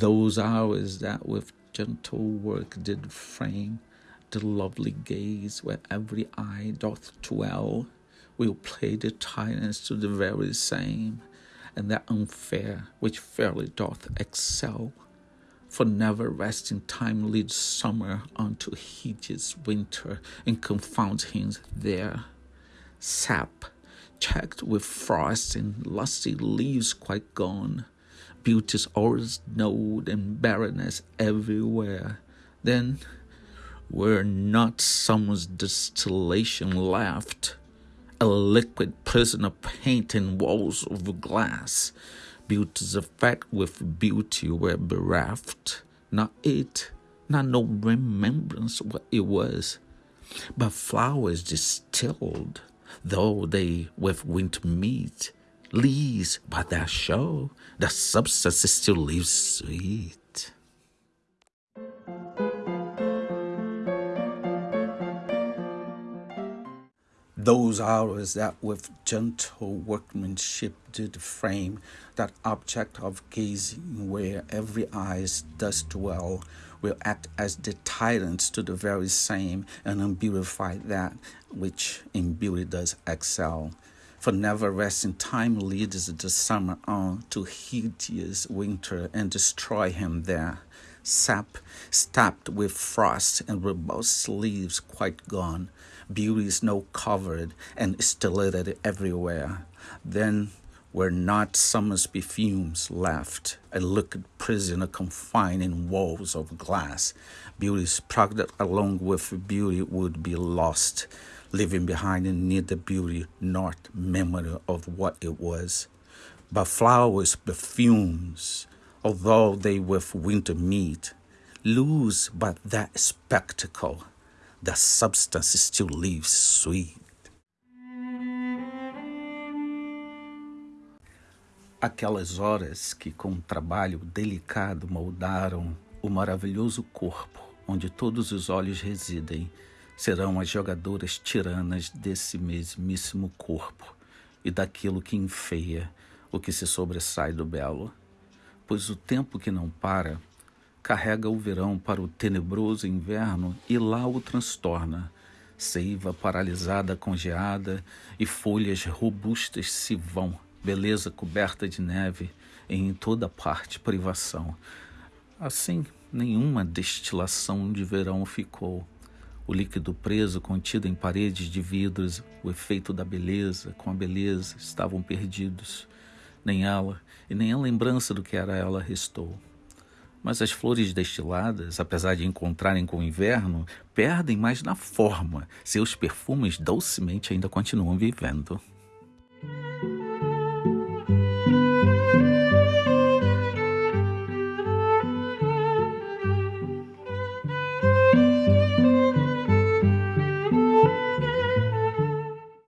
Those hours that with gentle work did frame the lovely gaze where every eye doth dwell, will play the tyrants to the very same, and that unfair which fairly doth excel. For never resting time leads summer unto hideous winter and confounds him there. Sap, checked with frost and lusty leaves quite gone, beauty's always snowed and barrenness everywhere. Then, were not summer's distillation left, a liquid prison of paint and walls of glass, beauty's effect with beauty were bereft. Not it, not no remembrance what it was, but flowers distilled, though they with winter meet, leaves but that show the substance still leaves sweet. Those hours that with gentle workmanship did frame that object of gazing where every eyes does dwell will act as deterrents to the very same and unbeautify that which in beauty does excel. For never resting time leads the summer on to hideous winter and destroy him there. Sap stabbed with frost and robust leaves quite gone beauty snow covered and stellated everywhere. Then were not summer's perfumes left, a liquid prisoner confined in walls of glass. Beauty's product along with beauty would be lost, leaving behind neither beauty nor memory of what it was. But flowers' perfumes, although they with winter meet, lose but that spectacle the substance still leaves sweet. Aquelas horas que, com um trabalho delicado, moldaram o maravilhoso corpo onde todos os olhos residem, serão as jogadoras tiranas desse mesmíssimo corpo e daquilo que enfeia o que se sobressai do belo. Pois o tempo que não para carrega o verão para o tenebroso inverno e lá o transtorna. Seiva paralisada, congeada e folhas robustas se vão, beleza coberta de neve, em toda parte privação. Assim, nenhuma destilação de verão ficou. O líquido preso, contido em paredes de vidros, o efeito da beleza com a beleza estavam perdidos. Nem ela e nem a lembrança do que era ela restou. Mas as flores destiladas, apesar de encontrarem com o inverno, perdem mais na forma. Seus perfumes docemente ainda continuam vivendo.